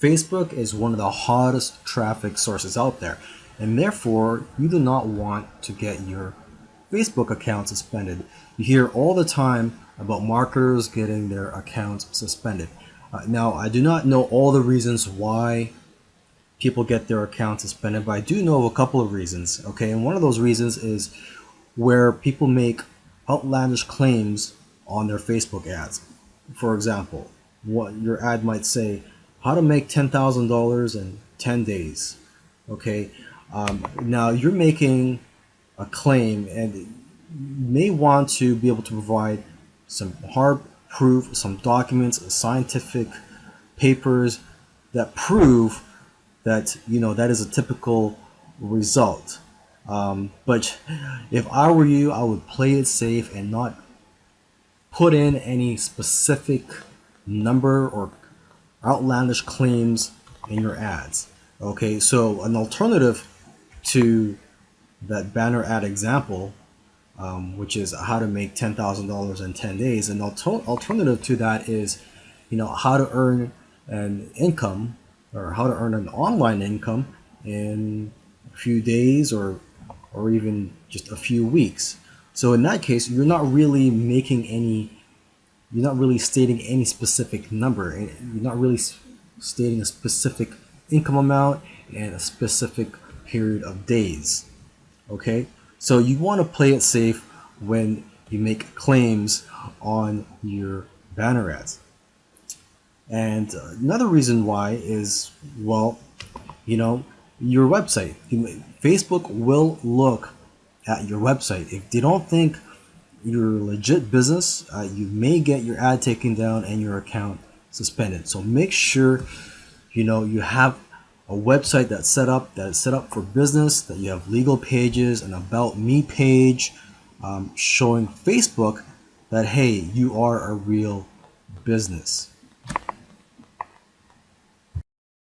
Facebook is one of the hottest traffic sources out there, and therefore you do not want to get your Facebook account suspended. You hear all the time about marketers getting their accounts suspended. Uh, now, I do not know all the reasons why people get their accounts suspended, but I do know a couple of reasons. Okay, and one of those reasons is where people make outlandish claims on their Facebook ads. For example, what your ad might say, how to make $10,000 in 10 days. Okay, um, now you're making a claim and you may want to be able to provide some hard proof, some documents, scientific papers that prove that you know that is a typical result. Um, but if I were you, I would play it safe and not put in any specific number or outlandish claims in your ads. Okay, so an alternative to that banner ad example, um, which is how to make ten thousand dollars in ten days, an alter alternative to that is, you know, how to earn an income or how to earn an online income in a few days or or even just a few weeks. So in that case, you're not really making any you're not really stating any specific number. You're not really stating a specific income amount and a specific period of days. Okay, so you want to play it safe when you make claims on your banner ads. And another reason why is, well, you know, your website. Facebook will look at your website. If they don't think you're a legit business, uh, you may get your ad taken down and your account suspended. So make sure you know you have a website that's set up that is set up for business, that you have legal pages, an about me page, um, showing Facebook that hey, you are a real business.